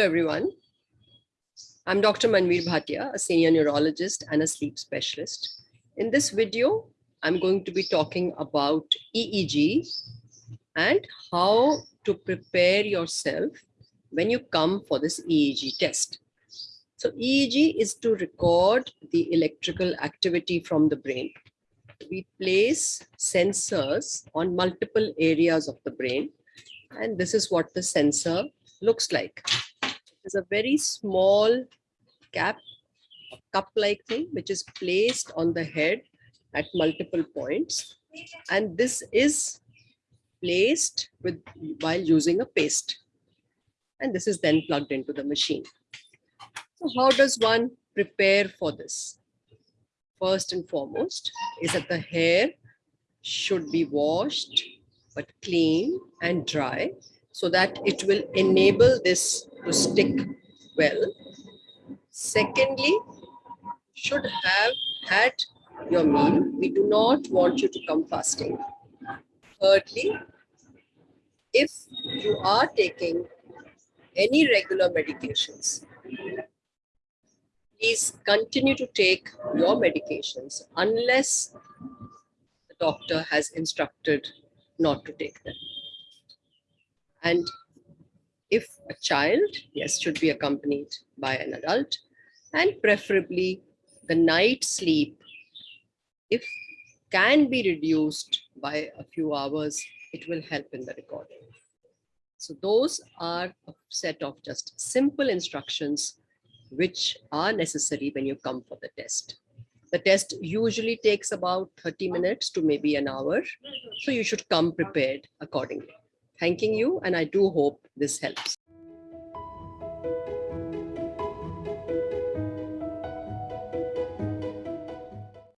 Hello, everyone. I'm Dr. Manveer Bhatia, a senior neurologist and a sleep specialist. In this video, I'm going to be talking about EEG and how to prepare yourself when you come for this EEG test. So EEG is to record the electrical activity from the brain. We place sensors on multiple areas of the brain, and this is what the sensor looks like is a very small cap, cup-like thing, which is placed on the head at multiple points. And this is placed with while using a paste. And this is then plugged into the machine. So how does one prepare for this? First and foremost is that the hair should be washed, but clean and dry so that it will enable this to stick well. Secondly, should have had your meal. We do not want you to come fasting. Thirdly, if you are taking any regular medications, please continue to take your medications unless the doctor has instructed not to take them. And if a child, yes, should be accompanied by an adult and preferably the night sleep, if can be reduced by a few hours, it will help in the recording. So those are a set of just simple instructions which are necessary when you come for the test. The test usually takes about 30 minutes to maybe an hour. So you should come prepared accordingly thanking you and I do hope this helps.